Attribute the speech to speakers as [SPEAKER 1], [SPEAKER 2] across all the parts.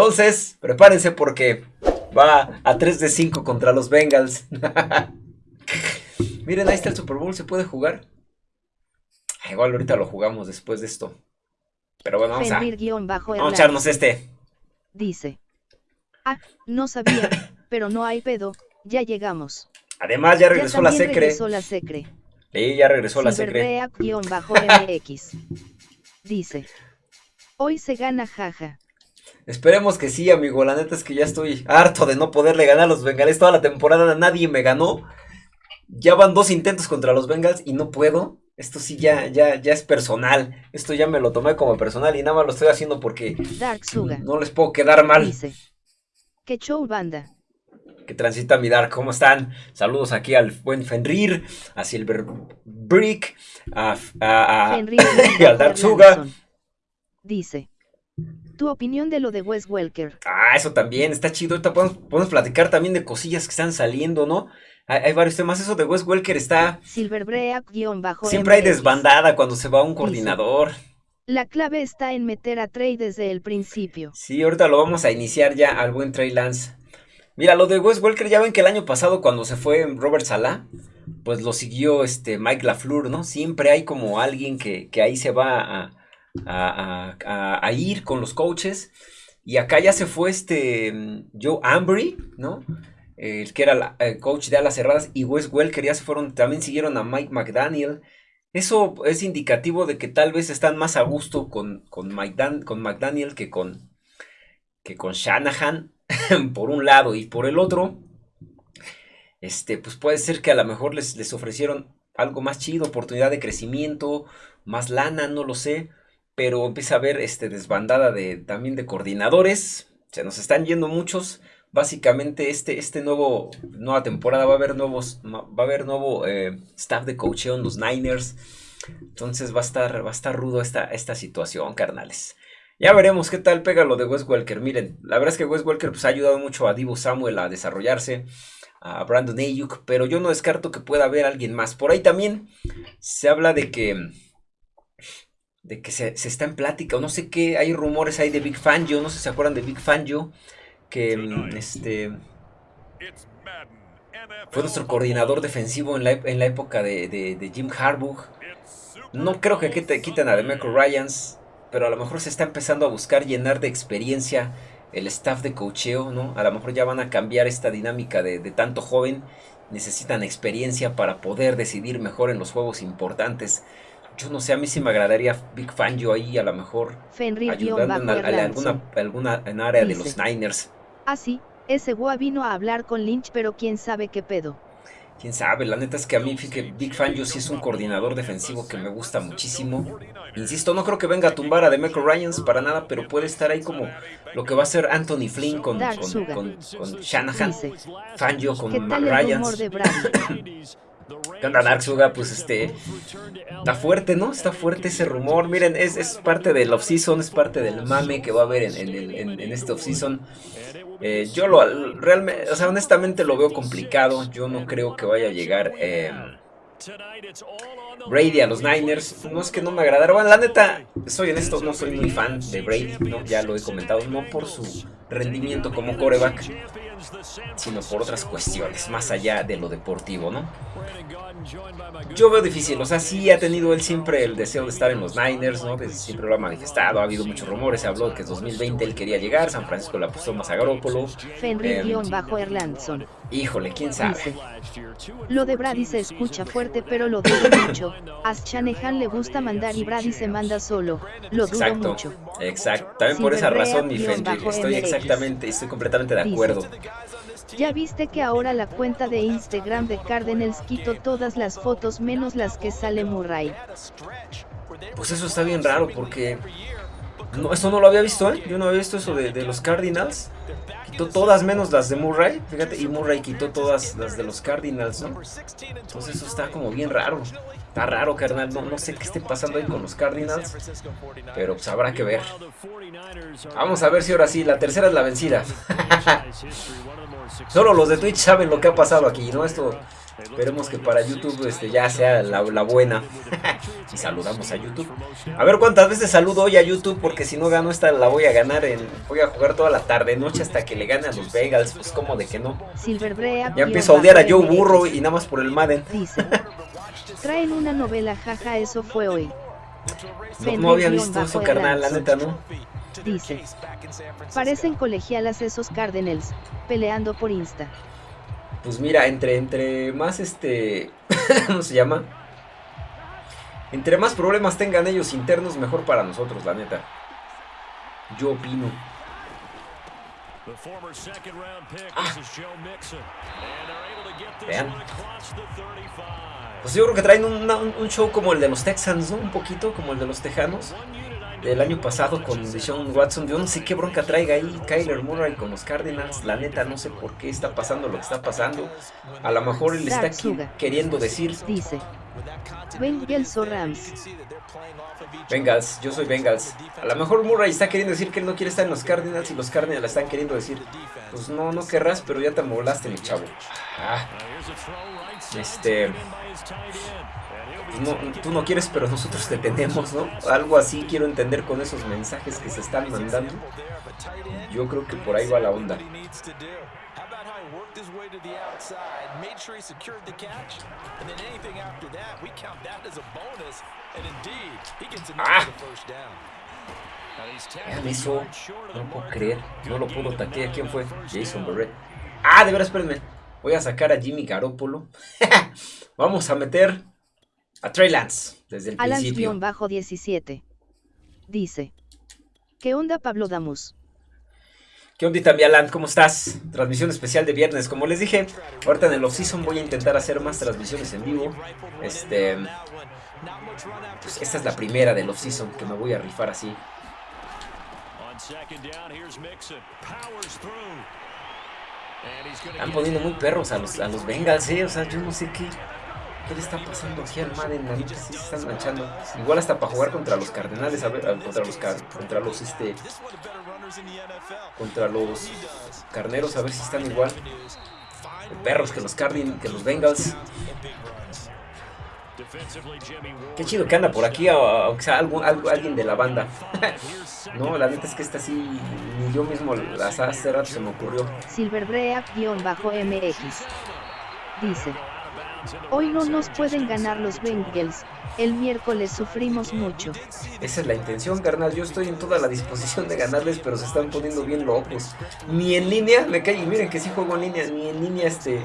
[SPEAKER 1] Entonces, prepárense porque va a 3 de 5 contra los Bengals. Miren, ahí está el Super Bowl, ¿se puede jugar? Ah, igual ahorita lo jugamos después de esto. Pero bueno, vamos a, vamos a echarnos este.
[SPEAKER 2] Dice. Ah, no sabía, pero no hay pedo, ya llegamos.
[SPEAKER 1] Además, ya regresó la secre.
[SPEAKER 2] regresó la secre.
[SPEAKER 1] Sí, ya regresó la secre.
[SPEAKER 2] MX. Dice. Hoy se gana jaja.
[SPEAKER 1] Esperemos que sí, amigo. La neta es que ya estoy harto de no poderle ganar a los Bengals. Toda la temporada nadie me ganó. Ya van dos intentos contra los Bengals y no puedo. Esto sí ya, ya, ya es personal. Esto ya me lo tomé como personal y nada más lo estoy haciendo porque no les puedo quedar mal.
[SPEAKER 2] Dice. Que show banda.
[SPEAKER 1] Que transita mi Dark. ¿Cómo están? Saludos aquí al buen Fenrir, a Silver Brick, a, a, al Dark Suga.
[SPEAKER 2] Dice. Tu opinión de lo de Wes Welker.
[SPEAKER 1] Ah, eso también está chido. Ahorita podemos, podemos platicar también de cosillas que están saliendo, ¿no? Hay, varios temas. Eso de Wes Welker está.
[SPEAKER 2] bajo
[SPEAKER 1] Siempre hay desbandada cuando se va un coordinador.
[SPEAKER 2] La clave está en meter a Trey desde el principio.
[SPEAKER 1] Sí, ahorita lo vamos a iniciar ya al buen Trey Lance. Mira, lo de Wes Welker, ya ven que el año pasado cuando se fue Robert Sala, pues lo siguió este Mike LaFleur, ¿no? Siempre hay como alguien que, que ahí se va a, a, ir con los coaches. Y acá ya se fue este Joe Ambry, ¿no? el que era el coach de alas cerradas, y Wes Welker ya se fueron, también siguieron a Mike McDaniel. Eso es indicativo de que tal vez están más a gusto con, con, con McDaniel que con, que con Shanahan, por un lado, y por el otro, este, pues puede ser que a lo mejor les, les ofrecieron algo más chido, oportunidad de crecimiento, más lana, no lo sé, pero empieza a haber este, desbandada de, también de coordinadores, se nos están yendo muchos, básicamente este, este nuevo, nueva temporada va a haber nuevos, va a haber nuevo eh, staff de coaching en los Niners. Entonces va a estar, va a estar rudo esta, esta situación, carnales. Ya veremos qué tal pega lo de Wes Welker. Miren, la verdad es que Wes Welker pues, ha ayudado mucho a Divo Samuel a desarrollarse, a Brandon Ayuk, pero yo no descarto que pueda haber alguien más. Por ahí también se habla de que de que se, se está en plática, o no sé qué, hay rumores ahí de Big Fangio, no sé si se acuerdan de Big Fangio, que mm, este fue nuestro coordinador defensivo en la, en la época de, Jim Harbaugh. No creo que quiten a Demeco Ryans, pero a lo mejor se está empezando a buscar llenar de experiencia el staff de cocheo, ¿no? A lo mejor ya van a cambiar esta dinámica de, tanto joven, necesitan experiencia para poder decidir mejor en los juegos importantes. Yo no sé, a mí sí me agradaría Big Fangio ahí, a lo mejor ayudando en, alguna, alguna en área de los Niners.
[SPEAKER 2] Ah, sí, ese Gua vino a hablar con Lynch, pero quién sabe qué pedo.
[SPEAKER 1] Quién sabe, la neta es que a mí, que Big Fan, yo sí es un coordinador defensivo que me gusta muchísimo. Insisto, no creo que venga a tumbar a Demeco Ryans para nada, pero puede estar ahí como lo que va a ser Anthony Flynn con, con, con, Shanahan, Fangio con Ryans. ¿Qué onda, Dark Suga? Pues este. Está fuerte, ¿no? Está fuerte ese rumor. Miren, es, es parte del off-season, es parte del mame que va a haber en, en, en este off-season. Eh, yo lo realmente, o sea, honestamente lo veo complicado. Yo no creo que vaya a llegar eh, Brady a los Niners. No es que no me agradara. Bueno, la neta, soy honesto, no soy muy fan de Brady, ¿no? Ya lo he comentado, no por su rendimiento como coreback, sino por otras cuestiones, más allá de lo deportivo, ¿no? Yo veo difícil, o sea, sí ha tenido él siempre el deseo de estar en los Niners, ¿no? siempre lo ha manifestado, ha habido muchos rumores, se habló de que en 2020 él quería llegar, San Francisco le apostó más a.
[SPEAKER 2] Fenrir-Erlandson.
[SPEAKER 1] Em, híjole, quién sabe.
[SPEAKER 2] lo de Brady se escucha fuerte, pero lo dudo mucho. A Shanahan le gusta mandar y Brady se manda solo. Lo dudo
[SPEAKER 1] exacto,
[SPEAKER 2] mucho.
[SPEAKER 1] Exacto, también por esa razón, mi Fenrir, estoy exactamente, estoy completamente de acuerdo.
[SPEAKER 2] Ya viste que ahora la cuenta de Instagram de Cardinals quitó todas las fotos menos las que sale Murray.
[SPEAKER 1] Pues eso está bien raro porque no, eso no lo había visto, ¿eh? Yo no había visto eso de, los Cardinals. Quitó todas menos las de Murray, fíjate, y Murray quitó todas las de los Cardinals, ¿no? Entonces eso está como bien raro. Está raro, carnal. No, no sé qué esté pasando ahí con los Cardinals. Pero pues habrá que ver. Vamos a ver si ahora sí. La tercera es la vencida. Solo los de Twitch saben lo que ha pasado aquí, ¿no? Esto esperemos que para YouTube este, ya sea la, buena. y saludamos a YouTube. A ver cuántas veces saludo hoy a YouTube, porque si no gano esta la voy a ganar. En, voy a jugar toda la tarde, noche hasta que le gane a los Bengals. Pues como de que no. Ya empiezo a odiar a Joe Burro y nada más por el Madden.
[SPEAKER 2] Traen una novela, jaja, eso fue hoy.
[SPEAKER 1] No, había visto eso, carnal, la neta, ¿no?
[SPEAKER 2] Dice. Parecen colegialas esos Cardinals, peleando por Insta.
[SPEAKER 1] Pues mira, entre, entre más este... ¿Cómo se llama? Entre más problemas tengan ellos internos, mejor para nosotros, la neta. Yo opino. Ah. Vean. Pues yo creo que traen un, show como el de los Texans, ¿no? Un poquito como el de los Tejanos. Del año pasado con Deshaun Watson. Yo no sé qué bronca traiga ahí Kyler Murray con los Cardinals. La neta, no sé por qué está pasando lo que está pasando. A lo mejor él está aquí queriendo decir.
[SPEAKER 2] Dice. Bengals o Rams.
[SPEAKER 1] Bengals, yo soy Bengals. A lo mejor Murray está queriendo decir que él no quiere estar en los Cardinals y los Cardinals están queriendo decir, pues no, no querrás, pero ya te molaste, mi chavo. Ah. Este... Pues tú no quieres, pero nosotros te tenemos, ¿no? Algo así quiero entender con esos mensajes que se están mandando. Yo creo que por ahí va la onda. Ah. Vean eso. No puedo creer. No lo puedo taquear. ¿Quién fue? Jason Barrett. Ah, de veras, espérenme. Voy a sacar a Jimmy Garoppolo. Vamos a meter a Trey Lance desde el principio.
[SPEAKER 2] bajo 17 Dice. ¿Qué onda Pablo Damus?
[SPEAKER 1] ¿Qué onda mi Alan? ¿Cómo estás? Transmisión especial de viernes. Como les dije, ahorita en el off-season voy a intentar hacer más transmisiones en vivo. Este... Pues esta es la primera del off-season que me voy a rifar así. Están poniendo muy perros a los, a los Bengals, eh. O sea, yo no sé qué, qué le está pasando aquí al Madden. Neta sí se están manchando. Igual hasta para jugar contra los Cardenales, a ver, contra los, contra los, este, contra los Carneros, a ver si están igual. perros que los Cardin, que los Bengals. Qué chido que anda por aquí, aunque sea alguien de la banda. no, la neta es que esta sí, ni yo mismo las hace rato se me ocurrió.
[SPEAKER 2] Silverbreak-MX dice: Hoy no nos pueden ganar los Bengals, el miércoles sufrimos mucho.
[SPEAKER 1] Esa es la intención, carnal. Yo estoy en toda la disposición de ganarles, pero se están poniendo bien locos. Ni en línea, me cae, y miren que sí juego en línea, ni en línea este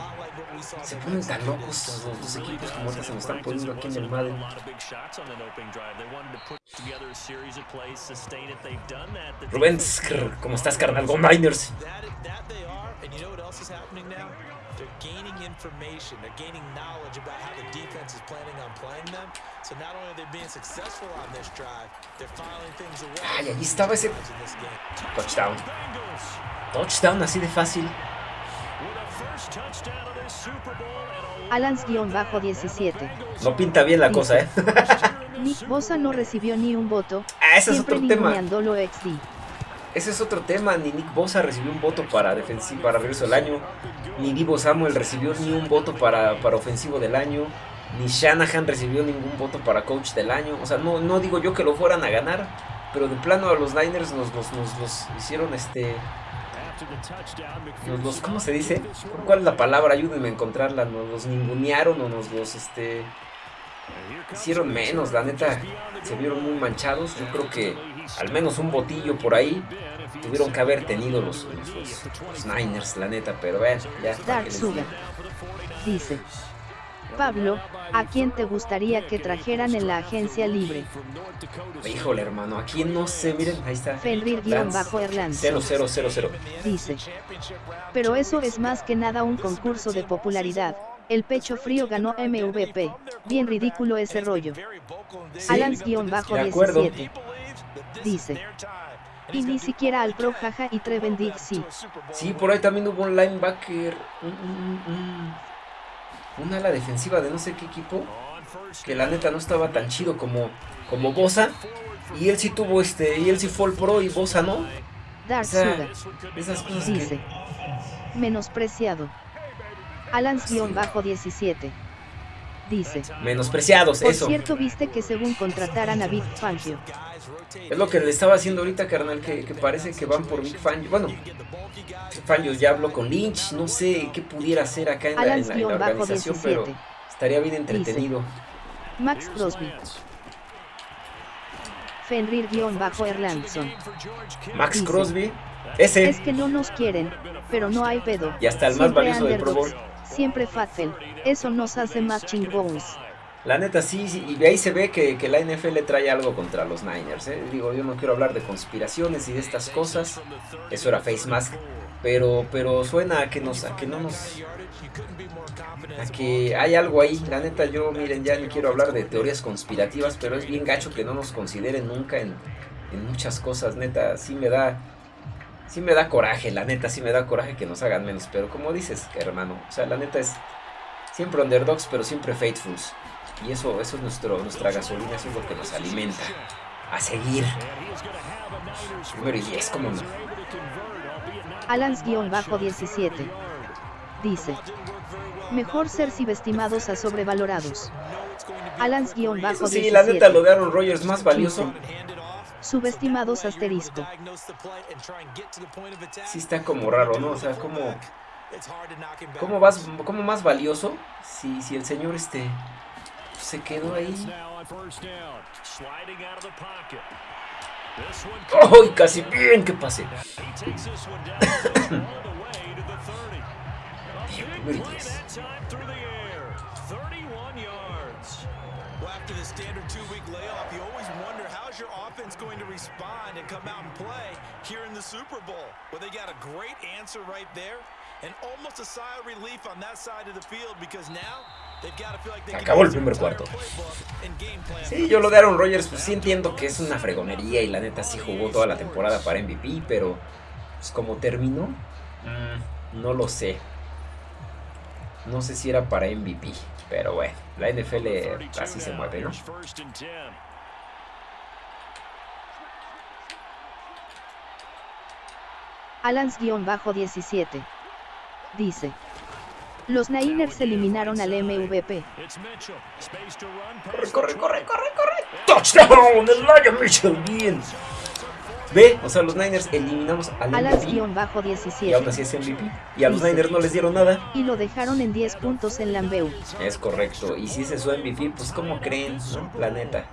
[SPEAKER 1] se ponen tan locos los dos equipos como ahorita se me están poniendo aquí en el Madden. Rubén, ¿cómo estás, carnal? Go Niners. They're gaining information, they're gaining knowledge about how the defense is planning on playing them. So not only are they being successful on this drive, they're filing things away. Ay, ahí estaba ese touchdown. Touchdown así de fácil.
[SPEAKER 2] Alans-17.
[SPEAKER 1] No pinta bien la cosa, ¿eh?
[SPEAKER 2] Nick Bosa no recibió ni un voto.
[SPEAKER 1] Ah, ese es otro tema.
[SPEAKER 2] XD.
[SPEAKER 1] Ese es otro tema. Ni Nick Bosa recibió un voto para defensivo para regreso del año. Ni Divo Samuel recibió ni un voto para, para ofensivo del año. Ni Shanahan recibió ningún voto para coach del año. O sea, no, no digo yo que lo fueran a ganar. Pero de plano a los Niners nos, nos, nos, nos hicieron este nos los, ¿cómo se dice? ¿Cuál es la palabra? Ayúdenme a encontrarla. Nos los ningunearon o nos los, este... Hicieron menos, la neta. Se vieron muy manchados. Yo creo que al menos un botillo por ahí tuvieron que haber tenido los, los, Niners, la neta. Pero vean, ya.
[SPEAKER 2] Dark dice... Pablo, ¿a quién te gustaría que trajeran en la agencia libre?
[SPEAKER 1] Híjole, hermano, ¿a quién no sé? Miren, ahí está.
[SPEAKER 2] Fenrir-Erland.
[SPEAKER 1] 0000.
[SPEAKER 2] Dice. Pero eso es más que nada un concurso de popularidad. El pecho frío ganó MVP. Bien ridículo ese rollo.
[SPEAKER 1] Sí, Alans-17.
[SPEAKER 2] Dice. Y ni siquiera al Pro Jaja y Treven sí.
[SPEAKER 1] Sí, por ahí también hubo un linebacker. Una ala defensiva de no sé qué equipo. Que la neta no estaba tan chido como, como Bosa. Y él sí tuvo este. Y él sí fue el pro y Bosa no.
[SPEAKER 2] Dark
[SPEAKER 1] esas cosas
[SPEAKER 2] Dice. Menospreciado. Alans-17. Dice.
[SPEAKER 1] Menospreciados,
[SPEAKER 2] Por
[SPEAKER 1] eso.
[SPEAKER 2] cierto, viste que según contrataran a Big Fangio.
[SPEAKER 1] Es lo que le estaba haciendo ahorita, carnal, que, que parece que van por Big Fangio. Bueno, Fangio ya habló con Lynch, no sé qué pudiera hacer acá en la, en la- en la organización, pero
[SPEAKER 2] Alans-17.
[SPEAKER 1] estaría bien entretenido.
[SPEAKER 2] Max Crosby. Fenrir-Erlandson.
[SPEAKER 1] Max
[SPEAKER 2] Dice.
[SPEAKER 1] Crosby, ese,
[SPEAKER 2] Es que no nos quieren, pero no hay pedo.
[SPEAKER 1] y hasta el más valioso del Pro Bowl.
[SPEAKER 2] Siempre Fatfel. Eso nos hace más chingones.
[SPEAKER 1] La neta sí, sí, y ahí se ve que, que la NFL trae algo contra los Niners. ¿eh? Digo, yo no quiero hablar de conspiraciones y de estas cosas. Eso era Face Mask. Pero, pero suena a que nos, a que no nos, a que hay algo ahí. La neta, yo miren, ya no quiero hablar de teorías conspirativas, pero es bien gacho que no nos consideren nunca en, en muchas cosas. Neta, sí me da, sí me da coraje. La neta, sí me da coraje que nos hagan menos. Pero como dices, hermano, o sea, la neta es siempre underdogs, pero siempre faithfuls. Y eso, eso es nuestro, nuestra gasolina, eso es lo que nos alimenta. A seguir. Y diez, ¿cómo no?
[SPEAKER 2] Alans-17. Dice. Mejor ser subestimados a sobrevalorados. Alans-17.
[SPEAKER 1] Eso sí, la neta, lo de Aaron Rodgers más valioso.
[SPEAKER 2] Subestimados asterisco.
[SPEAKER 1] Sí está como raro, ¿no? O sea, como... ¿Cómo, vas, cómo más valioso si, si el señor este se quedó ahí? ¡Ay, casi bien que pase! Primero y diez.
[SPEAKER 3] Well, after the standard two-week layoff, you always wonder how's your offense going to respond and come out and play here in the Super Bowl. Well, they got a great answer right there, and almost a sigh of relief on that side of the field because now
[SPEAKER 1] acabó el primer cuarto. Sí, yo lo de Aaron Rodgers, pues sí entiendo que es una fregonería y la neta sí jugó toda la temporada para MVP, pero pues como terminó, mm, no lo sé. No sé si era para MVP, pero bueno, la NFL así se mueve, ¿no?
[SPEAKER 2] Alans-17. Dice. Los Niners eliminaron al MVP.
[SPEAKER 1] Corre, corre, corre, corre, corre. Touchdown, el Lion Mitchell, bien. Ve, o sea, los Niners eliminamos al MVP y aún
[SPEAKER 2] Alans-17.
[SPEAKER 1] así es MVP. Y a los Niners no les dieron nada.
[SPEAKER 2] Y lo dejaron en 10 puntos en Lambeu.
[SPEAKER 1] Es correcto. Y si ese es su MVP, pues como creen, ¿no? La neta.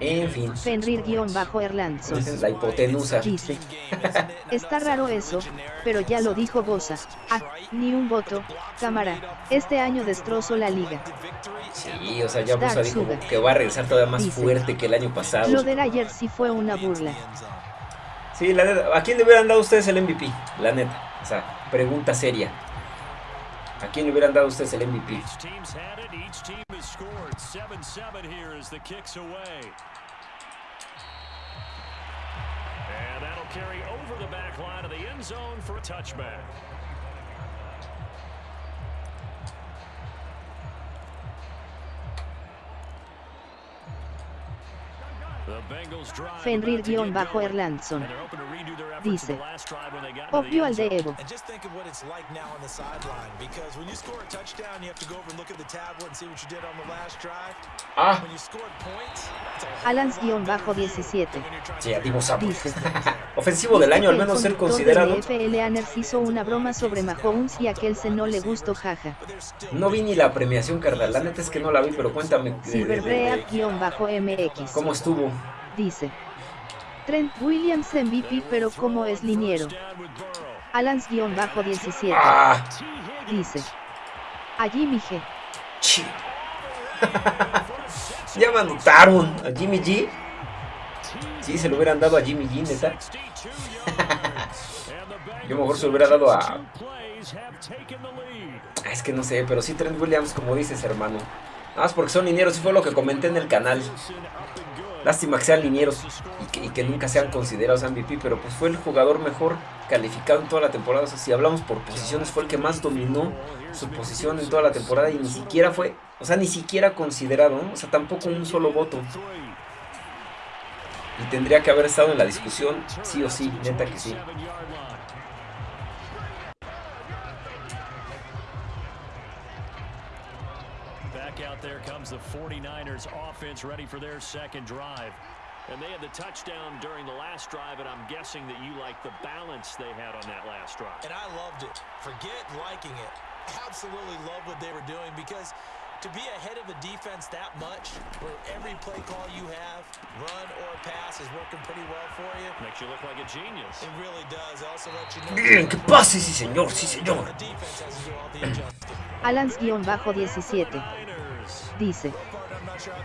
[SPEAKER 1] En fin.
[SPEAKER 2] Fenrir-Erlandson.
[SPEAKER 1] La hipotenusa.
[SPEAKER 2] Dice. Está raro eso, pero ya lo dijo Bosa. Ah, ni un voto, cámara. Este año destrozó la liga.
[SPEAKER 1] Sí, o sea, ya Bosa
[SPEAKER 2] Dark
[SPEAKER 1] dijo que va a regresar todavía más
[SPEAKER 2] Dice.
[SPEAKER 1] fuerte que el año pasado.
[SPEAKER 2] Lo de ayer sí fue una burla.
[SPEAKER 1] Sí, la neta. ¿A quién le hubieran dado ustedes el MVP? La neta. O sea, pregunta seria. ¿A quién le hubieran dado ustedes el MVP?
[SPEAKER 4] Team has scored. 7-7 here as the kicks away. And that'll carry over the back line of the end zone for a touchback.
[SPEAKER 3] You did on the last drive.
[SPEAKER 1] Ah,
[SPEAKER 3] When you scored points, that's a whole
[SPEAKER 2] Alans-17.
[SPEAKER 3] when you're trying
[SPEAKER 1] sí, a Samuel.
[SPEAKER 2] Dice.
[SPEAKER 1] Ofensivo del año, al menos ser considerado.
[SPEAKER 2] Anners hizo una broma sobre Mahomes y a Kelce no le gustó jaja.
[SPEAKER 1] No vi ni la premiación, carnal. La neta es que no la vi, pero cuéntame. de- de-
[SPEAKER 2] Silverbreak-MX.
[SPEAKER 1] ¿Cómo estuvo?
[SPEAKER 2] Dice. Trent Williams MVP pero como es liniero.
[SPEAKER 4] Down with Burrow.
[SPEAKER 2] Alans-17.
[SPEAKER 1] Ah,
[SPEAKER 2] Dice. A Jimmy G.
[SPEAKER 1] ya me anotaron a Jimmy G. Sí, se lo hubieran dado a Jimmy G, neta.
[SPEAKER 4] 62 yards. And the
[SPEAKER 1] Yo mejor se lo hubiera dado a. Ah, Es que no sé, pero sí Trent Williams, como dices, hermano. Nada más porque son linieros, y fue lo que comenté en el canal. Lástima que sean linieros y que, nunca sean considerados MVP, pero pues fue el jugador mejor calificado en toda la temporada. O sea, si hablamos por posiciones, fue el que más dominó su posición en toda la temporada y ni siquiera fue, o sea, ni siquiera considerado. O sea, tampoco un solo voto. Y tendría que haber estado en la discusión, sí o sí, neta que sí.
[SPEAKER 4] Back out there comes the 49ers offense ready for their second drive. And they had the touchdown during the last drive, and I'm guessing that you like the balance they had on that last drive.
[SPEAKER 3] And I loved it. Forget liking it. Absolutely love what they were doing because to be ahead of a defense that much, where every play call you have, run or pass, is working pretty well for you.
[SPEAKER 4] Makes you look like a genius.
[SPEAKER 3] It really does. Also let you know.
[SPEAKER 1] Bien, que pase, sí señor, sí señor.
[SPEAKER 3] The defense has to do all the adjusting.
[SPEAKER 2] Alans-17
[SPEAKER 4] Niners.
[SPEAKER 2] dice.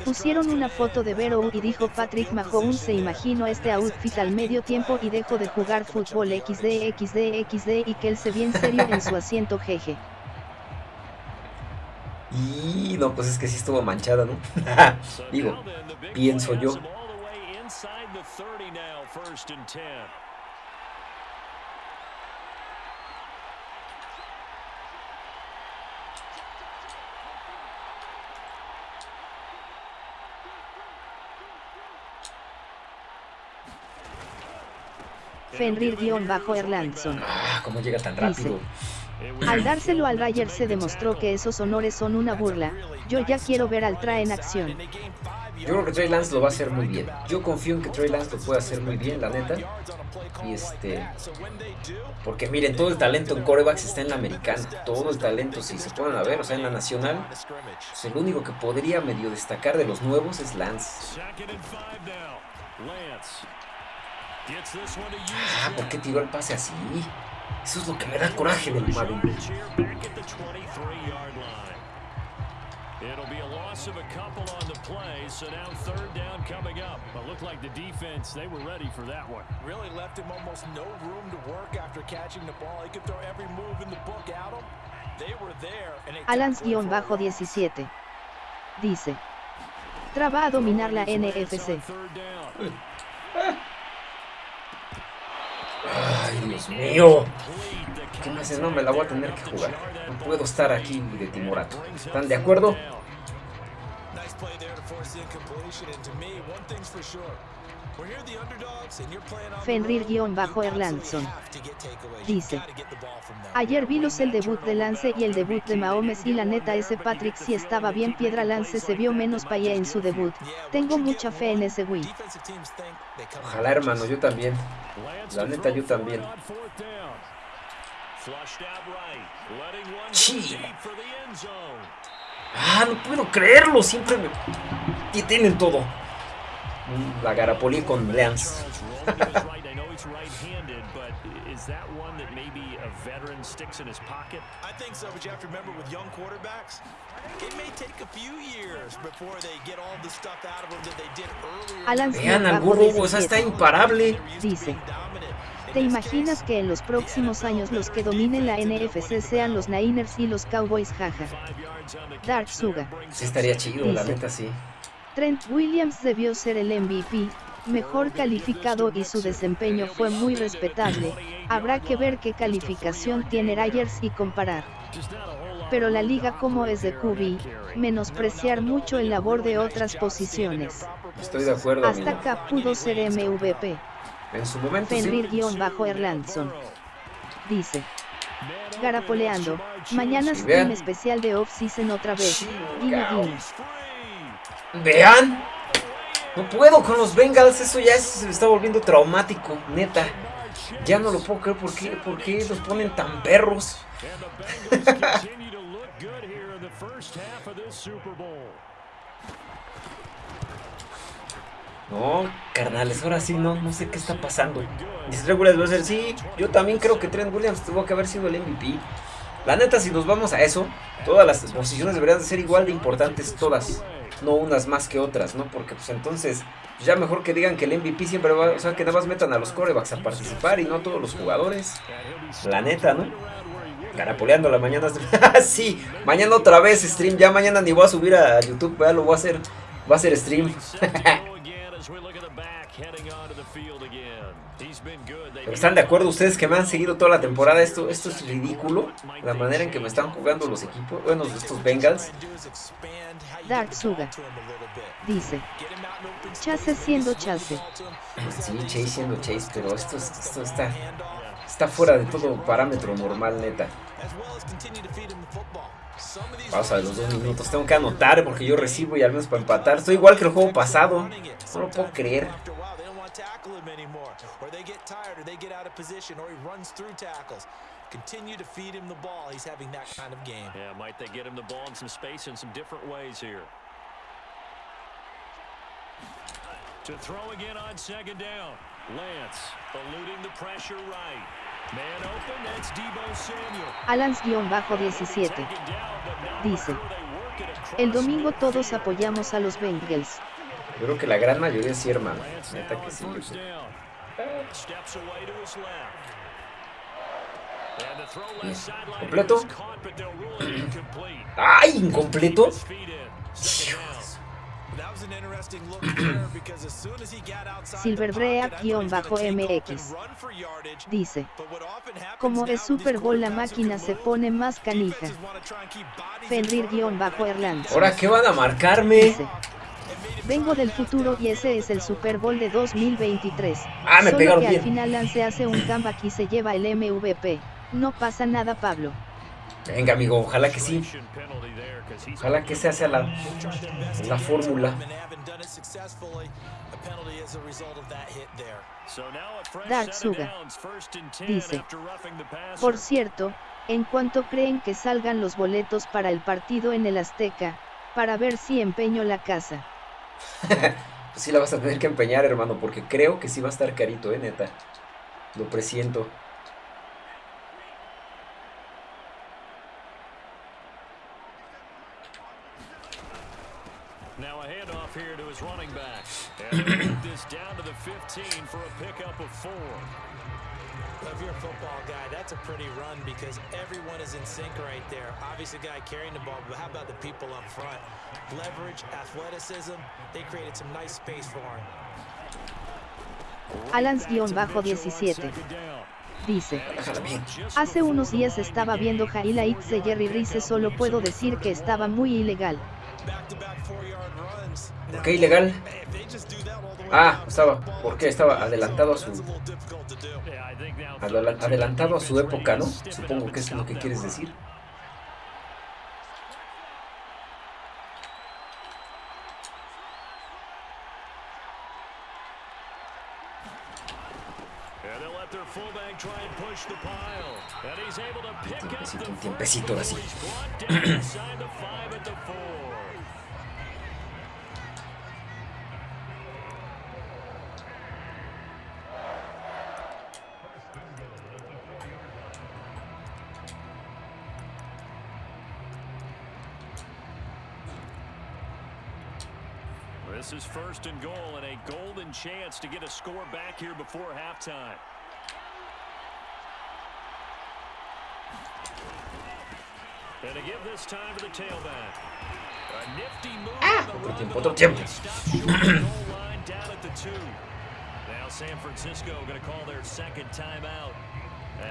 [SPEAKER 2] Pusieron una foto de Vero y dijo Patrick Mahomes se imaginó este outfit al medio tiempo y dejó de jugar fútbol XD XD XD y que él se bien serio en su asiento jeje.
[SPEAKER 1] Y no, pues es que sí estuvo manchada, ¿no? Digo, pienso yo.
[SPEAKER 4] has them all the way inside the 30 now, first and 10.
[SPEAKER 2] Fenrir-Erlandson.
[SPEAKER 1] Ah, cómo llega tan rápido.
[SPEAKER 2] Al dárselo al Rayer se demostró que esos honores son una burla. Yo ya quiero ver al Tra en acción.
[SPEAKER 1] Yo creo que Trey Lance lo va a hacer muy bien. Yo confío en que Trey Lance lo puede hacer muy bien, la neta. Y este. Porque miren, todo el talento en corebacks está en la americana. Todo el talento, si se ponen a ver, o sea, en la nacional. Pues el único que podría medio destacar de los nuevos es Lance. Ah, ¿por qué tiró el pase así? Eso es lo que me da coraje del Madden.
[SPEAKER 4] Charge here back at the 23-yard line. It'll be a loss of a couple on the play, so now third down coming up. But looked like the defense, they were ready for that one.
[SPEAKER 3] Really left him almost no room to work after catching the ball. He could throw every move in the book at him. They were there. And it
[SPEAKER 2] Alans-17 dice. Traba a dominar la NFC.
[SPEAKER 1] Ay, Dios mío. ¿Qué me haces? No, me la voy a tener que jugar. No puedo estar aquí de timorato. ¿Están de acuerdo?
[SPEAKER 3] Nice play there to force the incompletion. And to me, one thing's for sure. When you're the underdogs and you're playing on the road,
[SPEAKER 2] Fenrir-Erlandson
[SPEAKER 3] you have to get takeaways. You
[SPEAKER 2] dice. Ayer vimos el debut de Lance y el debut de Mahomes y la neta ese Patrick si estaba bien piedra Lance se vio menos payé en su debut. Tengo mucha fe en ese
[SPEAKER 3] come
[SPEAKER 1] Ojalá, hermano, yo también. La neta, yo también.
[SPEAKER 4] on fourth down. Flushed out right. Letting one go
[SPEAKER 1] Sí. Ah, no puedo creerlo. Siempre me tienen todo. La con Lance.
[SPEAKER 4] Charles rolling to his right. I know he's right-handed, but is that one that maybe a veteran sticks in his pocket?
[SPEAKER 3] I think so, but you have to remember with young quarterbacks, it may take a few years before they get all the stuff out of them that they did earlier.
[SPEAKER 1] Vean al burro, o sea, está imparable.
[SPEAKER 2] Dice. ¿Te imaginas que en los próximos años los que dominen la NFC sean los Niners y los Cowboys jaja? Dark Suga.
[SPEAKER 1] Sí estaría chido, la neta sí.
[SPEAKER 2] Trent Williams debió ser el MVP, mejor calificado y su desempeño fue muy respetable. Habrá que ver qué calificación tiene Ryers y comparar. Pero la liga como es de QB, menospreciar mucho el labor de otras posiciones.
[SPEAKER 1] Estoy de acuerdo,
[SPEAKER 2] Hasta
[SPEAKER 1] amigo.
[SPEAKER 2] acá pudo ser MVP.
[SPEAKER 1] En su momento sí.
[SPEAKER 2] Fenrir-Erlandson dice. Garapoleando, mañana stream especial de off-season otra vez. Guiño.
[SPEAKER 1] Vean. No puedo con los Bengals. Eso ya se me está volviendo traumático, neta. Ya no lo puedo creer. ¿Por qué, ¿Por qué los ponen tan perros? No, carnales, ahora sí no, no sé qué está pasando. Dice a ser, sí, yo también creo que Trent Williams tuvo que haber sido el MVP. La neta, si nos vamos a eso, todas las posiciones deberían de ser igual de importantes, todas. No unas más que otras, ¿no? Porque pues entonces, ya mejor que digan que el MVP siempre va, o sea, que nada más metan a los corebacks a participar y no a todos los jugadores. La neta, ¿no? Garapoleando la mañana. sí, mañana otra vez stream. Ya mañana ni voy a subir a YouTube, ya lo voy a hacer. Va a ser stream. están de acuerdo ustedes que me han seguido toda la temporada. Esto, esto es ridículo. La manera en que me están jugando los equipos. Bueno, estos Bengals.
[SPEAKER 2] Dark Suga. Dice. Chase siendo Chase.
[SPEAKER 1] Sí, Chase siendo Chase. Pero esto, esto está, está fuera de todo parámetro normal, neta. Pausa de los dos minutos. Tengo que anotar porque yo recibo y al menos para empatar. Estoy igual que el juego pasado. No lo puedo creer.
[SPEAKER 3] Continue to feed him the ball. He's having that kind of game.
[SPEAKER 4] Yeah, might they get him the ball in some space in some different ways here. To throw again on second down. Lance eluding the pressure right. Man open, that's Debo Samuel.
[SPEAKER 2] Alans-17 dice, el domingo todos apoyamos a los Bengals.
[SPEAKER 1] Yo creo que la gran mayoría sí, hermano. Neta que sí. Completo. ¡Ay, incompleto!
[SPEAKER 4] His
[SPEAKER 3] yardage.
[SPEAKER 2] Dice, como es Super Bowl la máquina se pone más canija. Fenrir-Erlands.
[SPEAKER 1] ¿Ahora qué van a marcarme?
[SPEAKER 2] Dice, vengo del futuro y ese es el Super Bowl de 2023.
[SPEAKER 1] Ah, me
[SPEAKER 2] Solo
[SPEAKER 1] pegaron
[SPEAKER 2] que
[SPEAKER 1] bien.
[SPEAKER 2] al final Lance hace un comeback y se lleva el MVP. No pasa nada, Pablo.
[SPEAKER 1] Venga, amigo, ojalá que sí. Ojalá que se hace la, la fórmula.
[SPEAKER 2] Dark Suga.
[SPEAKER 4] downs, first and 10
[SPEAKER 2] Dice. Por cierto, ¿en cuánto creen que salgan los boletos para el partido en el Azteca? Para ver si empeño la casa.
[SPEAKER 1] Pues sí la vas a tener que empeñar, hermano, porque creo que sí va a estar carito, eh, neta. Lo presiento.
[SPEAKER 4] Now a handoff here to his running back. And they move this down to the 15 for a pickup of four.
[SPEAKER 3] If you're a football guy, that's a pretty run because everyone is in sync right there. Obviously, the guy carrying the ball, but how about the people up front? Leverage, athleticism, they created some nice space for him.
[SPEAKER 2] Alans-17 dice, hace unos días estaba viendo highlights de Jerry Rice, solo puedo decir que estaba muy ilegal.
[SPEAKER 1] ¿Por qué ilegal? Ah, estaba. ¿Por qué? Estaba adelantado a su. Adelantado a su época, ¿no? Supongo que es lo que quieres decir.
[SPEAKER 4] And they'll let their fullback try and push the pile. And he's able to pick up
[SPEAKER 1] tiempecito,
[SPEAKER 4] the
[SPEAKER 1] un tiempecito así.
[SPEAKER 4] First and goal and a golden chance to get a score back here before halftime. And to give this time to the tailback. A nifty move ah! on the run,
[SPEAKER 1] tiempo, otro tiempo.
[SPEAKER 4] it stops short of the goal line down at the two. Now San Francisco going to call their second timeout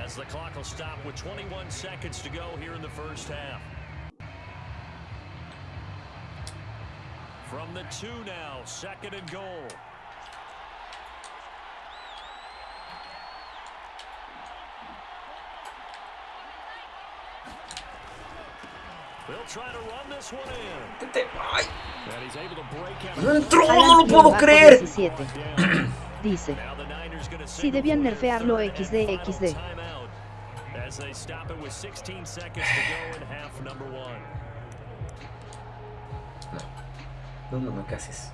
[SPEAKER 4] as the clock will stop with 21 seconds to go here in the first half. From the two now, second and goal. They'll try to run this one in.
[SPEAKER 1] Tete- ¡Ay! ¡No entró! ¡No lo puedo creer!
[SPEAKER 2] Alans-17 dice, Si debían nerfearlo XD, XD.
[SPEAKER 1] No, no me cases.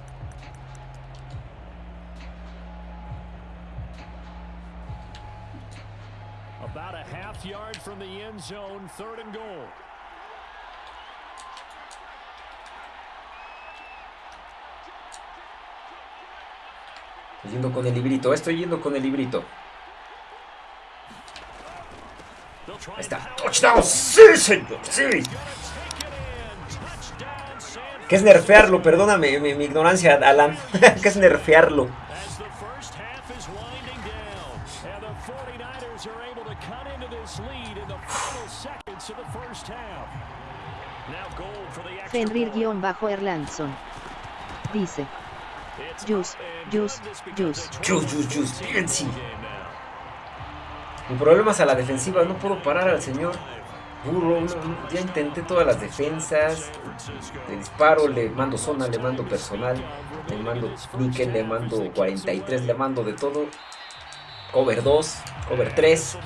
[SPEAKER 4] About a half yard from the end zone, third and goal.
[SPEAKER 1] Estoy yendo con el librito, estoy yendo con el librito. Ahí está. ¡Touchdown! ¡Sí, señor! ¡Sí! ¿Qué es nerfearlo? Perdóname mi, mi ignorancia, Alan. ¿Qué es nerfearlo?
[SPEAKER 2] Fenrir-Erlandson. Dice. Jus, Jus, Jus.
[SPEAKER 1] Jus, Jus, Jus. Mi problema es a la defensiva. No puedo parar al señor Burro. ya intenté todas las defensas. Le disparo, le mando zona, le mando personal. Le mando níquel, le mando 43, le mando de todo. Cover 2, cover 3.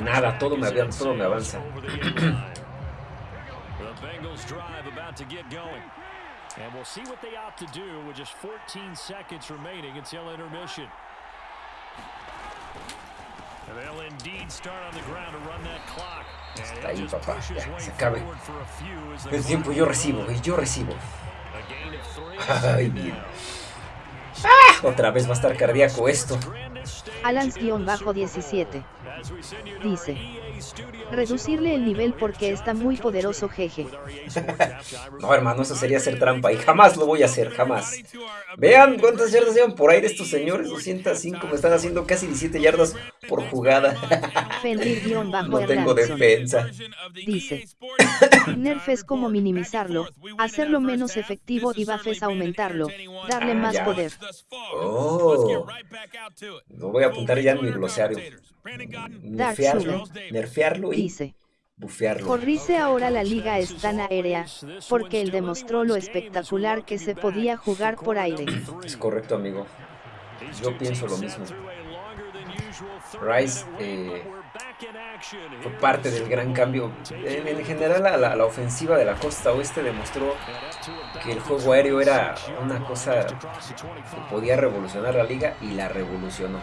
[SPEAKER 1] Nada, todo me, todo me avanza. And we'll see what they opt to do with just 14 seconds remaining until intermission. And they'll indeed start on the ground to run that clock. Está ahí, papá. Ya, se acabe. El tiempo yo recibo, y yo recibo. Ay, bien. ¡Ah! Otra vez va a estar cardíaco esto.
[SPEAKER 2] Alans-17. Dice. Reducirle el nivel porque está muy poderoso, jeje.
[SPEAKER 1] no, hermano, eso sería hacer trampa y jamás lo voy a hacer, jamás. Vean cuántas yardas llevan por ahí de estos señores, 205, me están haciendo casi 17 yardas por jugada. no tengo defensa.
[SPEAKER 2] Dice. Nerf es como minimizarlo, hacerlo menos efectivo y buff es aumentarlo, darle más poder.
[SPEAKER 1] Oh. Lo voy a apuntar ya en mi glosario. Nerfearlo, nerfearlo y
[SPEAKER 2] dice.
[SPEAKER 1] Bufearlo.
[SPEAKER 2] Corrice ahora la liga es tan aérea, porque él demostró lo espectacular que se podía jugar por aire.
[SPEAKER 1] Es correcto, amigo. Yo pienso lo mismo. Rice eh, fue parte del gran cambio. En, general, la, la, ofensiva de la costa oeste demostró que el juego aéreo era una cosa que podía revolucionar la liga y la revolucionó.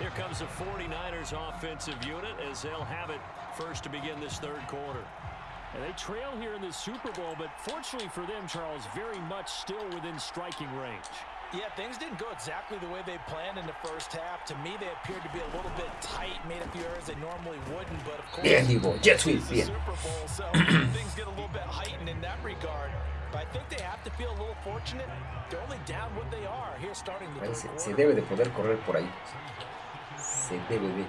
[SPEAKER 1] Here comes the 49ers offensive unit as they'll have it first to begin this third quarter. And they trail here in the Super Bowl, but fortunately for them, Charles, very much still within striking range.
[SPEAKER 3] Yeah, things didn't go exactly the way they planned in the first half. To me, they appeared to be a little bit tight, made a few errors they normally wouldn't, but of course,
[SPEAKER 1] bien, Divo, jet sweep, bien.
[SPEAKER 3] Super Bowl, so things get a little bit heightened in that regard. But I think they have to feel a little fortunate. They're only down what they are here starting the
[SPEAKER 1] se, se debe de poder correr por ahí. Se debe de.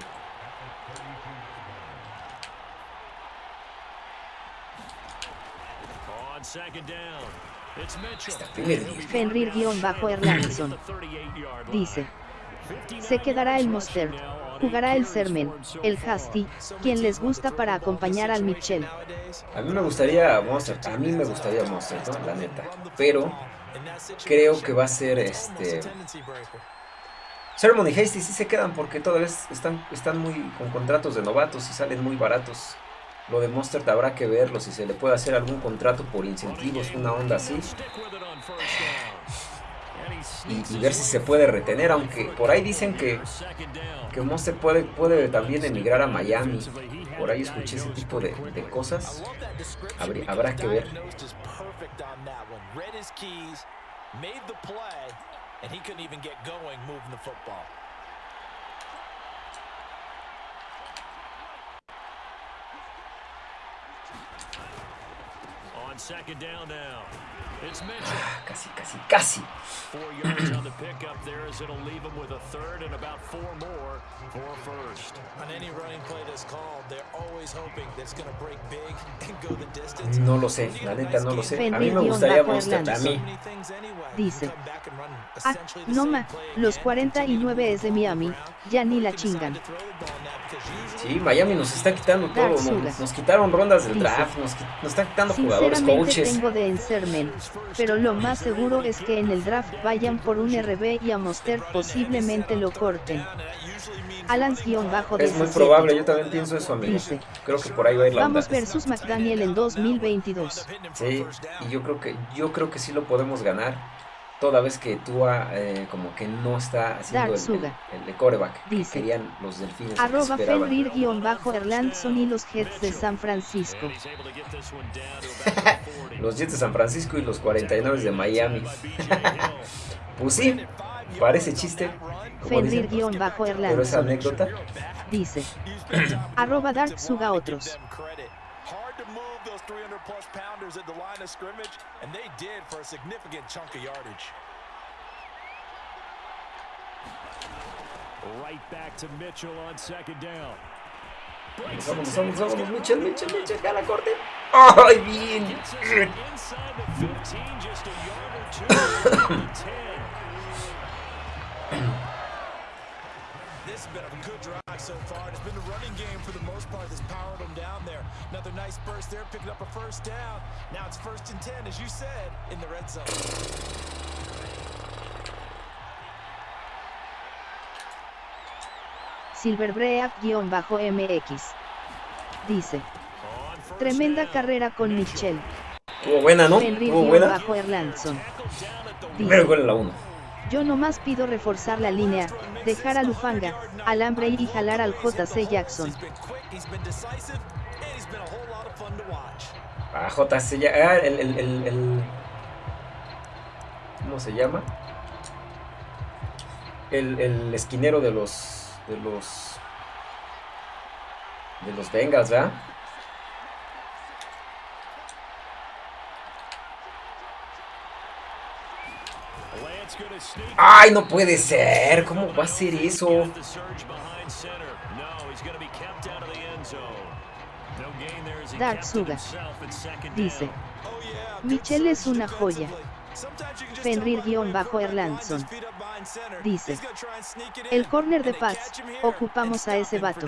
[SPEAKER 2] On second down. Fenrir-Erlandson. Dice. Se quedará el Monster. Jugará el Sermen, el Hasty, quien les gusta para acompañar al Mitchell.
[SPEAKER 1] A mí me gustaría Monster, a mí me gustaría Monster, ¿no? la neta. Pero creo que va a ser este... Sermon y Hasty sí se quedan porque todavía están, están muy con contratos de novatos y salen muy baratos. Lo de Monster habrá que verlo, si se le puede hacer algún contrato por incentivos, una onda así. Y, ver si se puede retener, aunque por ahí dicen que, que Monster puede, puede también emigrar a Miami. Por ahí escuché ese tipo de, de cosas. habrá que ver. On second down now. It's Mitchell. Ah, casi, casi, casi. Four yards on the pickup there as it'll leave him with go the distance. No lo sé, la neta no lo sé. A mí me gustaría Monster, a mí.
[SPEAKER 2] Dice. Ah, no ma, los 49 es de Miami, ya ni la chingan.
[SPEAKER 1] Sí, Miami nos está quitando todo, nos, nos quitaron rondas del draft, nos, nos están quitando jugadores, coaches.
[SPEAKER 2] tengo de Ensermen, pero lo más seguro es que en el draft vayan por un RB y a Monster posiblemente lo corten. Alans-bajo
[SPEAKER 1] Es muy probable, yo también pienso eso, amigo. Dice, creo que por ahí va a ir la
[SPEAKER 2] Vamos versus McDaniel en 2022.
[SPEAKER 1] Sí, y yo creo que yo creo que sí lo podemos ganar toda vez que Tua eh, como que no está haciendo el, el, de coreback Dice, que querían los delfines.
[SPEAKER 2] Arroba Fenrir-Erlandson y los Jets de San Francisco.
[SPEAKER 1] los Jets de San Francisco y los 49 de Miami. pues sí, parece chiste.
[SPEAKER 2] Fenrir-Erlandson.
[SPEAKER 1] Pero esa anécdota.
[SPEAKER 2] Dice. arroba Dark Suga otros. Plus pounders at the line of scrimmage, and they did for a significant chunk of yardage.
[SPEAKER 1] Vamos, vamos, vamos, Mitchell, Mitchell, Mitchell, gana corte. ¡Ay, bien!
[SPEAKER 3] This has been a good drive so far. It's been the running game for the most part that's powered them down there. Another nice burst there, picking up a first down. Now it's first and 10, as you said, in the red zone.
[SPEAKER 2] Silverbreak-MX. Dice. Tremenda carrera con Michelle.
[SPEAKER 1] Estuvo buena, ¿no? Estuvo buena.
[SPEAKER 2] Erlandson.
[SPEAKER 1] Primero gol la 1.
[SPEAKER 2] Yo nomás pido reforzar la línea, dejar a Lufanga, alambre y jalar al JC Jackson.
[SPEAKER 1] Ah, JC Jackson. El, ¿Cómo se llama? El, el esquinero de los. De los. De los Bengals, ¿verdad? ¡Ay, no puede ser! ¿Cómo va a ser eso?
[SPEAKER 2] Dark Suga dice: Michelle es una joya. Fenrir-Erlandson dice: El corner de paz, ocupamos a ese vato.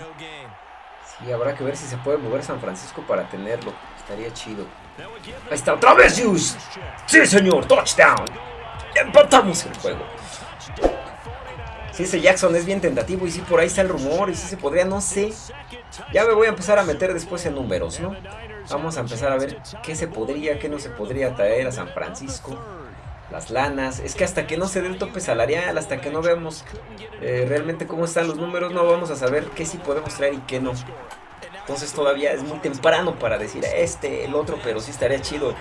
[SPEAKER 1] Sí, habrá que ver si se puede mover San Francisco para tenerlo. Estaría chido. Ahí está, otra vez, Juice. Sí, señor, touchdown. Empatamos el juego. Sí, ese Jackson es bien tentativo y sí, por ahí está el rumor y sí se podría, no sé. Ya me voy a empezar a meter después en números, ¿no? Vamos a empezar a ver qué se podría, qué no se podría traer a San Francisco. Las lanas. Es que hasta que no se dé el tope salarial, hasta que no veamos eh, realmente cómo están los números, no vamos a saber qué sí podemos traer y qué no. Entonces todavía es muy temprano para decir este, el otro, pero sí estaría chido.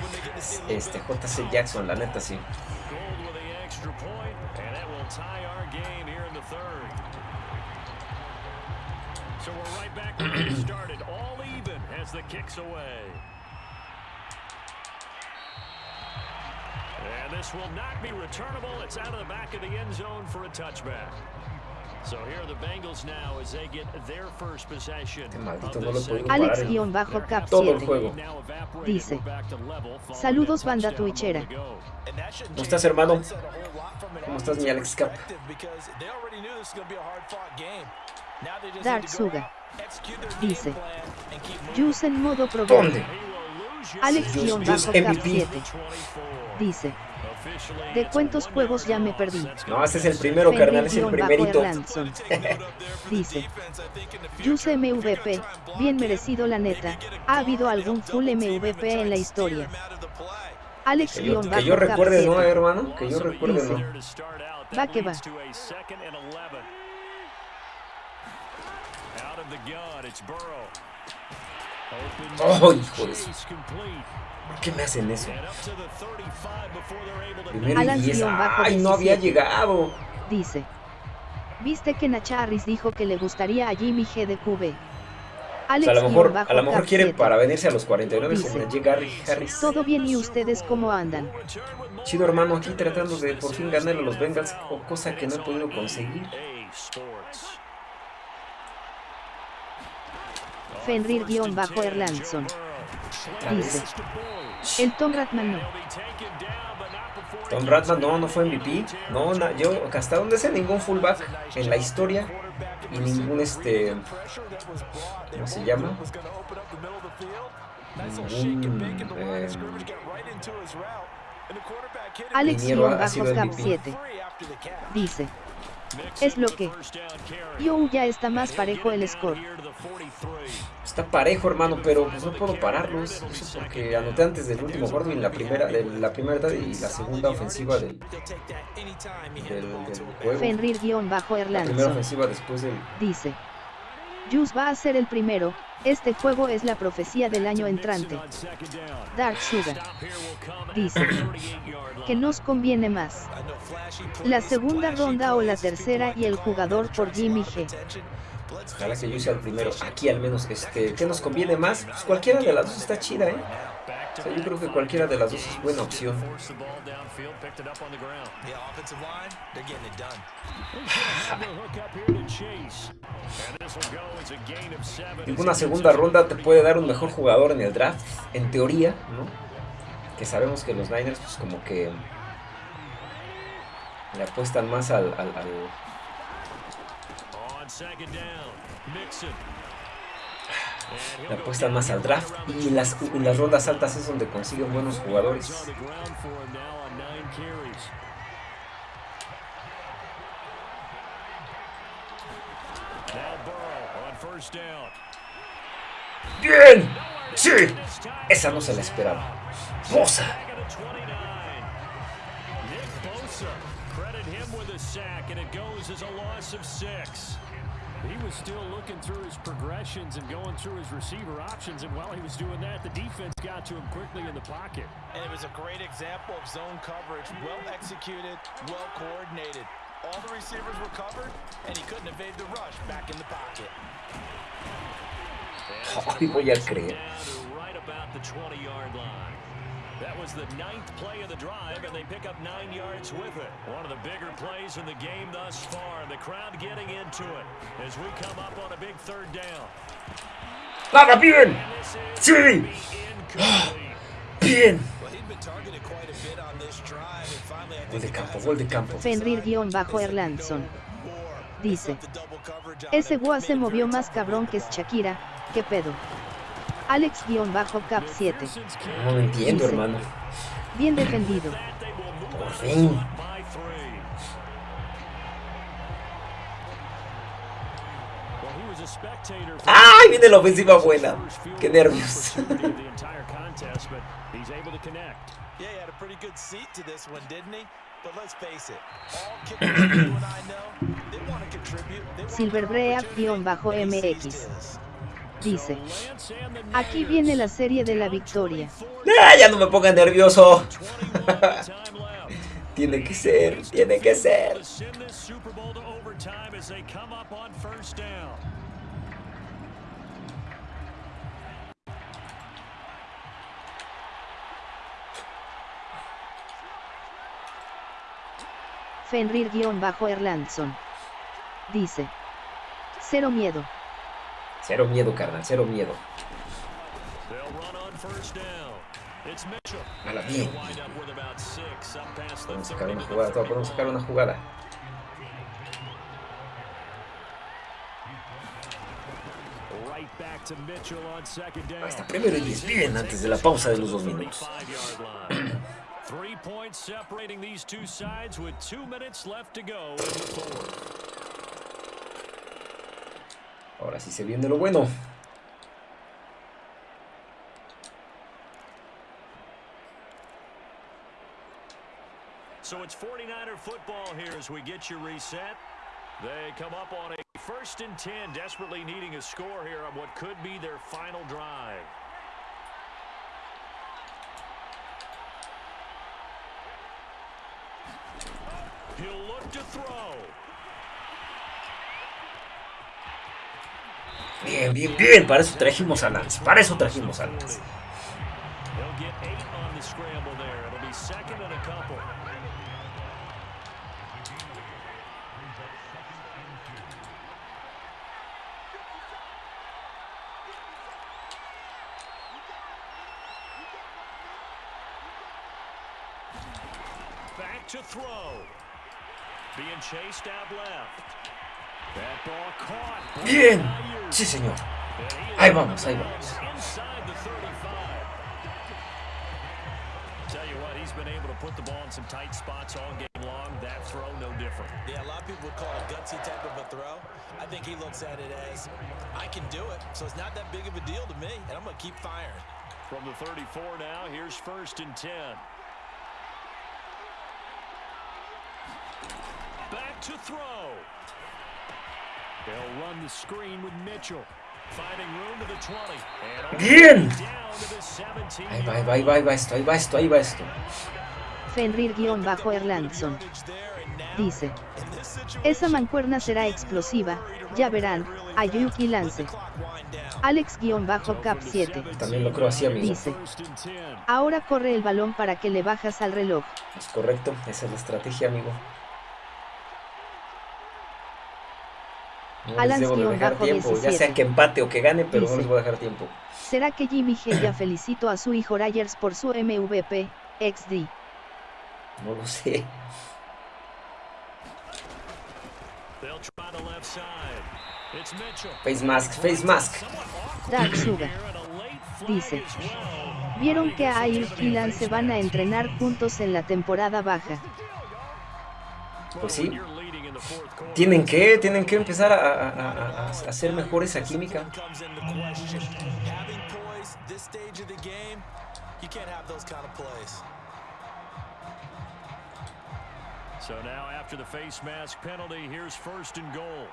[SPEAKER 1] Este JC Jackson, la neta sí. The kicks away. And this will not be returnable. It's out of the back of the end zone for a touchback. So here are the Bengals now as they get their first possession.
[SPEAKER 2] Alex-Cap 7 dice: Saludos, banda twitchera.
[SPEAKER 1] ¿Cómo estás, hermano? ¿Cómo estás, mi Alex Cap?
[SPEAKER 2] Dark Suga. Dice. Juice en modo probable.
[SPEAKER 1] ¿Dónde?
[SPEAKER 2] Alex-Cap 7. Dice. De cuántos juegos ya me perdí.
[SPEAKER 1] No, ese es el primero, carnal, es el primerito.
[SPEAKER 2] Dice. Juice MVP, bien merecido la neta. ¿Ha habido algún full MVP en la historia? Alex
[SPEAKER 1] que yo, que yo recuerde, ¿no, hermano? Que yo recuerde, ¿no?
[SPEAKER 2] Va que va.
[SPEAKER 1] ¡Oh, hijo de ¿Por qué me hacen eso? Primero y diez. ¡Ay, no había llegado!
[SPEAKER 2] Dice. ¿Viste que Nacharris dijo que le gustaría a Jimmy G de QB?
[SPEAKER 1] Alex o sea, a lo mejor, a lo mejor quiere para venirse a los 49 dice, llega Harris.
[SPEAKER 2] Todo bien y ustedes cómo andan.
[SPEAKER 1] Chido hermano, aquí tratando de por fin ganar a los Bengals, cosa que no he podido conseguir.
[SPEAKER 2] Fenrir-Erlandson. Dice. El Tom Ratman no.
[SPEAKER 1] Tom Ratman no, no fue MVP. No, yo hasta donde sé ningún fullback en la historia y ningún este ¿cómo se llama? Ningún eh,
[SPEAKER 2] Alex-Cap 7 dice es lo que. Yo ya está más parejo el score.
[SPEAKER 1] Está parejo, hermano, pero pues no puedo pararlos. Eso porque anoté antes del último cuarto y la primera, de la primera edad y la segunda ofensiva del, del, del juego.
[SPEAKER 2] Fenrir-Erlandson.
[SPEAKER 1] La primera ofensiva después del...
[SPEAKER 2] Dice. Jus va a ser el primero, este juego es la profecía del año entrante. Dark Sugar. Dice. Que nos conviene más. La segunda ronda o la tercera y el jugador por Jimmy G.
[SPEAKER 1] Ojalá que yo sea el primero. Aquí al menos, este, ¿qué nos conviene más? Pues cualquiera de las dos está chida, ¿eh? O sea, yo creo que cualquiera de las dos es buena opción. En una segunda ronda te puede dar un mejor jugador en el draft, en teoría, ¿no? Que sabemos que los Niners, pues como que le apuestan más al, al, al le apuestan más al draft y las, en las rondas altas es donde consiguen buenos jugadores. ¡Bien! ¡Sí! Esa no se la esperaba. ¡Bosa!
[SPEAKER 4] He was still looking through his progressions and going through his receiver options, and while he was doing that, the defense got to him quickly in the pocket.
[SPEAKER 3] And it was a great example of zone coverage, well executed, well coordinated. All the receivers were covered, and he couldn't evade the rush back in the pocket.
[SPEAKER 1] Ay, voy a creer.
[SPEAKER 4] Right about the 20-yard line. That was the ninth play of the drive, and they pick up nine yards with it. One of the bigger plays in the game thus far. The crowd getting into it as we come up on a big third down.
[SPEAKER 1] ¡Nada bien! ¡Sí! ¡Bien! Gol de campo, gol de campo.
[SPEAKER 2] Fenrir-Erlandson. Dice. Ese Gua se movió más cabrón que es Shakira. ¿Qué pedo? Alex-Cap 7.
[SPEAKER 1] No lo entiendo, hermano.
[SPEAKER 2] Bien defendido.
[SPEAKER 1] Por fin. ¡Ay! Viene la ofensiva buena. ¡Qué nervios!
[SPEAKER 2] Silverbreak-MX. Dice. Aquí viene la serie de la victoria.
[SPEAKER 1] ¡Ah, ya no me ponga nervioso. tiene que ser, tiene que ser.
[SPEAKER 2] Fenrir-Erlandson. Dice. Cero miedo.
[SPEAKER 1] Cero miedo, carnal, cero miedo. A la bien. Podemos sacar una jugada, podemos sacar una jugada. Hasta primero y 10 bien antes de la pausa de los dos minutos. Three points separating these two sides with two minutes left to go in the fourth. Ahora sí se viene lo bueno.
[SPEAKER 4] So it's 49er football here as we get you reset. They come up on a first and 10, desperately needing a score here on what could be their final drive. He'll look to throw.
[SPEAKER 1] Bien, bien, bien. Para eso trajimos a Lance. Para eso trajimos a Lance.
[SPEAKER 4] Back to throw. Being chased out left.
[SPEAKER 1] Bien. Sí, señor. Ahí vamos, ahí vamos.
[SPEAKER 4] Tell you what, he's been able to put the ball in some tight spots all game long. That throw, no different.
[SPEAKER 3] Yeah, a lot of people would call it gutsy type of a throw. I think he looks at it as, I can do it, so it's not that big of a deal to me, and I'm going to keep firing.
[SPEAKER 4] From the 34 now, here's first and 10. Back to throw. They'll run the screen with Mitchell. Finding room to the 20.
[SPEAKER 1] Bien. Ahí va, ahí va, ahí va, ahí va esto, ahí va esto, ahí va esto.
[SPEAKER 2] Fenrir-Erlandson. Dice. Esa mancuerna será explosiva, ya verán, Ayuk y Lance. Alex-Cap 7.
[SPEAKER 1] También lo creo así, amigo.
[SPEAKER 2] Dice. Ahora corre el balón para que le bajas al reloj.
[SPEAKER 1] Es correcto, esa es la estrategia, amigo. No les debo de dejar tiempo, ya sea que empate o que gane, pero no les voy a dejar tiempo.
[SPEAKER 2] ¿Será que Jimmy G ya felicitó a su hijo Ryers por su MVP, XD?
[SPEAKER 1] No lo sé. Face mask, face mask.
[SPEAKER 2] Dark Sugar. Dice. ¿Vieron que Ayuk y Lan se van a entrenar juntos en la temporada baja?
[SPEAKER 1] Pues sí. Tienen que, tienen que empezar a, a, a, hacer mejor esa química.
[SPEAKER 4] So now after the face mask penalty, here's first and goal.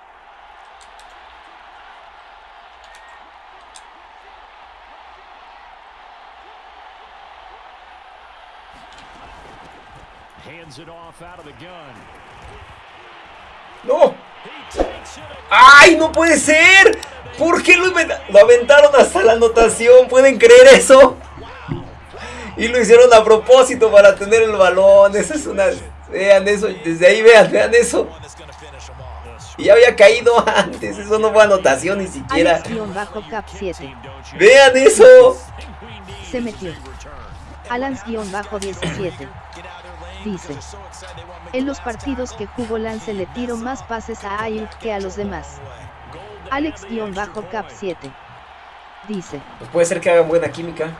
[SPEAKER 4] Hands it off out of the gun.
[SPEAKER 1] ¡No! ¡Ay, no puede ser! ¿Por qué lo, lo, aventaron hasta la anotación? ¿Pueden creer eso? Y lo hicieron a propósito para tener el balón. Esa es una... Vean eso, desde ahí vean, vean eso. Y ya había caído antes, eso no fue anotación ni siquiera. Vean eso.
[SPEAKER 2] Se metió. Alans-17. Dice. En los partidos que jugó Lance le tiró más pases a Ayuk que a los demás. Alex-Cap 7. Dice.
[SPEAKER 1] Pues puede ser que hagan buena química.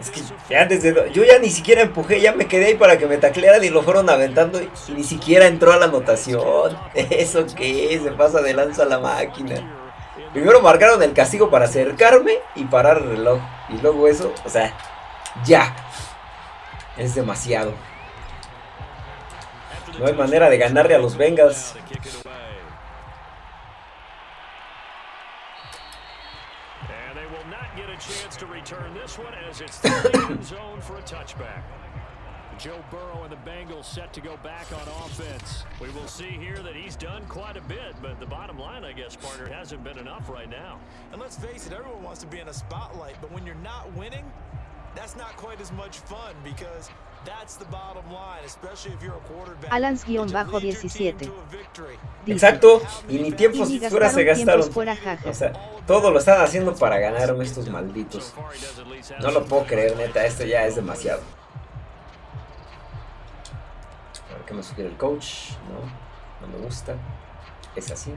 [SPEAKER 1] Es que ya desde... Yo ya ni siquiera empujé, ya me quedé ahí para que me taclearan y lo fueron aventando y, ni siquiera entró a la anotación. ¿Eso qué Se pasa de lanza la máquina. Primero marcaron el castigo para acercarme y parar el reloj. Y luego eso, o sea, ya. Es demasiado. No hay manera de ganarle a los Bengals.
[SPEAKER 4] And they will not get a chance to return this it's down in zone for a touchback. Joe Burrow and the Bengals set to go back on offense. We will see here that he's done quite a bit, but the bottom line, I guess, partner, hasn't been enough right now.
[SPEAKER 3] And let's face it, everyone wants to be in a spotlight, but when you're not winning, that's not quite as much fun because that's the bottom line, especially if you're a quarterback.
[SPEAKER 2] Alans-17.
[SPEAKER 1] Exacto, y ni tiempos y fuera se gastaron. O sea, todo lo están haciendo para ganar estos malditos. No lo puedo creer, neta, esto ya es demasiado. A ver qué me sugiere el coach. No, no me gusta. Es así.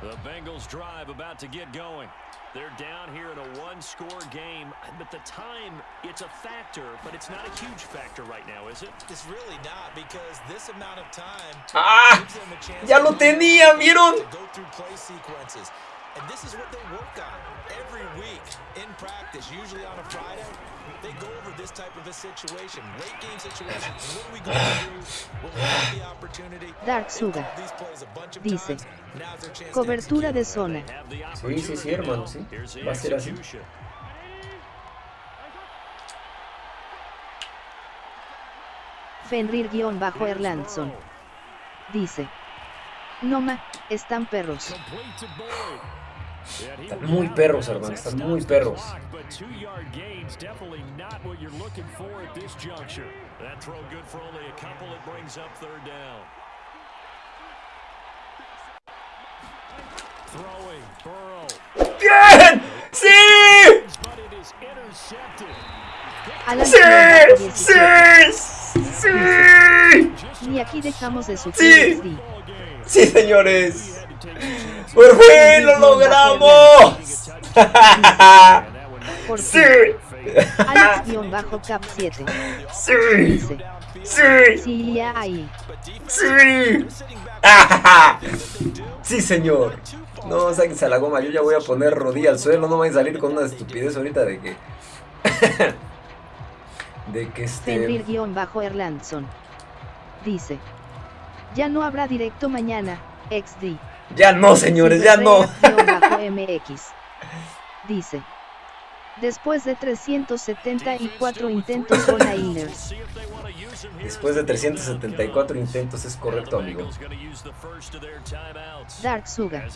[SPEAKER 4] The Bengals drive about to get going. They're down here in a one-score game, but the time, it's a factor, but it's not a huge factor right now, is it?
[SPEAKER 3] It's really not, because this amount of time
[SPEAKER 1] ah, gives them a chance ya lo tenía, ¿vieron?
[SPEAKER 3] And this is what they work on every week in practice, usually on a Friday. They go over this type of a situation, late game situation. What are we going to do when we have the opportunity?
[SPEAKER 2] Dark Sugar dice, cobertura de zona.
[SPEAKER 1] Sí, sí, sí, hermano, sí. Va a ser así.
[SPEAKER 2] Fenrir-Erlandson dice, Noma, están perros.
[SPEAKER 1] Están muy perros, hermano, están muy perros. ¡Bien! ¡Sí! ¡Sí! ¡Sí! ¡Sí!
[SPEAKER 2] Ni aquí dejamos de sufrir.
[SPEAKER 1] ¡Sí! ¡Sí, señores! ¡Por fin lo logramos! ¡Sí!
[SPEAKER 2] Alex-Cap 7.
[SPEAKER 1] ¡Sí! ¡Sí!
[SPEAKER 2] Sí.
[SPEAKER 1] ¡Sí! ¡Sí, señor! No, sáquense a la goma, yo ya voy a poner rodilla al suelo, no vayan a salir con una estupidez ahorita de que... de que este...
[SPEAKER 2] Fenrir-Erlandson. Dice. Ya no habrá directo mañana, XD.
[SPEAKER 1] Ya no, señores, ya no.
[SPEAKER 2] MX. Dice. Después de 374 intentos All Niners.
[SPEAKER 1] Después de 374 intentos es correcto, amigo.
[SPEAKER 2] Dark Suga.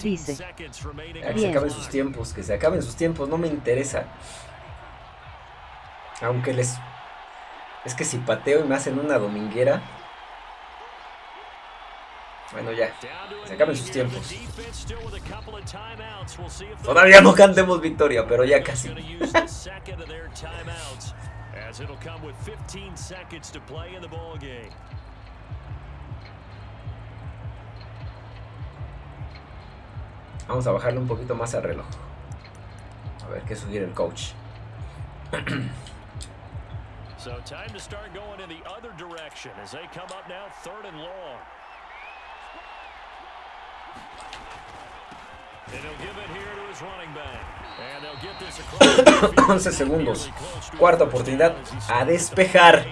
[SPEAKER 2] Dice.
[SPEAKER 1] Ah, que se acaben sus tiempos, que se acaben sus tiempos, no me interesa. Aunque les... Es que si pateo y me hacen una dominguera... Bueno, ya. Se acaben sus tiempos. Todavía no cantemos victoria, pero ya casi. Vamos a bajarle un poquito más al reloj. A ver qué sugiere el coach. so time to start going in the other direction as they come up now third and long. 11 segundos. Cuarta oportunidad a despejar.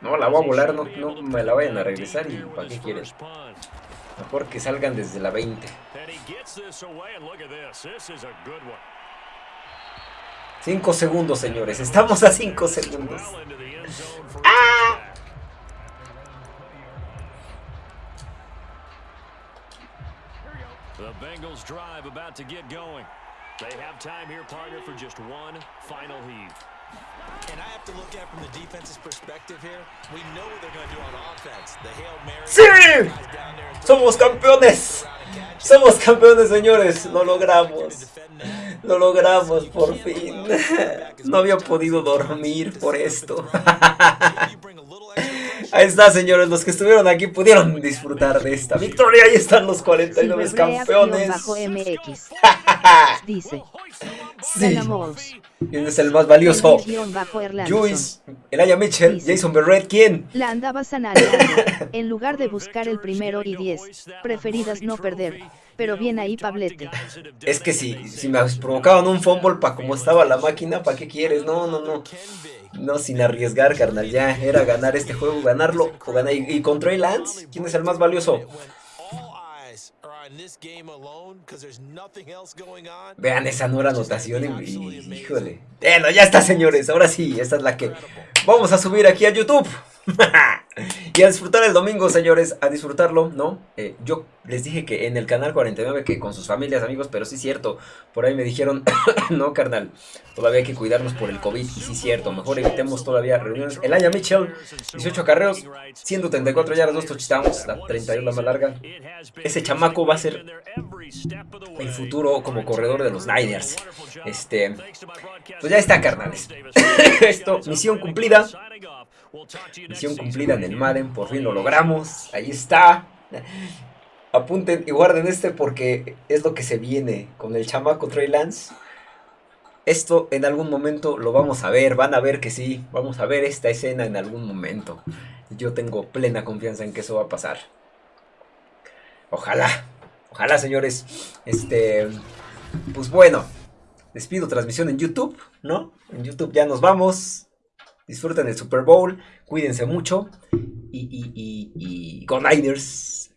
[SPEAKER 1] No, la voy a volar, no, no me la vayan a regresar y ¿para qué quieren? Mejor que salgan desde la 20. 5 segundos, señores. Estamos a 5 segundos. ¡Ah! The Bengals drive about to get going. They have time here, partner, for just one final heave. And I have to look at from the defense's perspective here. We know what they're going to do on offense. The Hail Mary. ¡Sí! ¡Somos campeones! ¡Somos campeones, señores! ¡Lo logramos! ¡Lo logramos, por fin! No había podido dormir por esto. Ahí está, señores. Los que estuvieron aquí pudieron disfrutar de esta victoria. Ahí están los 49 campeones.
[SPEAKER 2] Dice.
[SPEAKER 1] Sí. ¿Quién es el más valioso? Juice, Elaya Mitchell, Jason Berrett, ¿quién?
[SPEAKER 2] La andaba sanando. en lugar de buscar el primero y 10, preferidas no perder. Pero bien ahí, Pablete.
[SPEAKER 1] Es que si, si me provocaban un fumble para como estaba la máquina, ¿para qué quieres? No, no, no. No, sin arriesgar, carnal. Ya era ganar este juego, ganarlo o ganar. ¿Y, y con Trey Lance? ¿Quién es el más valioso? Vean esa nueva anotación híjole. Bueno, ya está, señores. Ahora sí, esta es la que vamos a subir aquí a YouTube. y a disfrutar el domingo, señores, a disfrutarlo, ¿no? Eh, yo les dije que en el canal 49 que con sus familias, amigos, pero sí es cierto, por ahí me dijeron, no, carnal, todavía hay que cuidarnos por el COVID, y sí es cierto, mejor evitemos todavía reuniones. El Aya Mitchell, 18 carreos, 134 yardas, 2 touchdowns, la 31 la más larga. Ese chamaco va a ser el futuro como corredor de los Niners. Este, pues ya está, carnales. Esto, misión cumplida. Misión cumplida en el Madden, por fin lo logramos. Ahí está. Apunten y guarden este porque es lo que se viene con el chamaco Trey Lance. Esto en algún momento lo vamos a ver, van a ver que sí, vamos a ver esta escena en algún momento. Yo tengo plena confianza en que eso va a pasar. Ojalá, ojalá señores. Este, pues bueno, despido transmisión en YouTube, ¿no? En YouTube ya nos vamos. Disfruten el Super Bowl, cuídense mucho y, y, y, y Go Niners.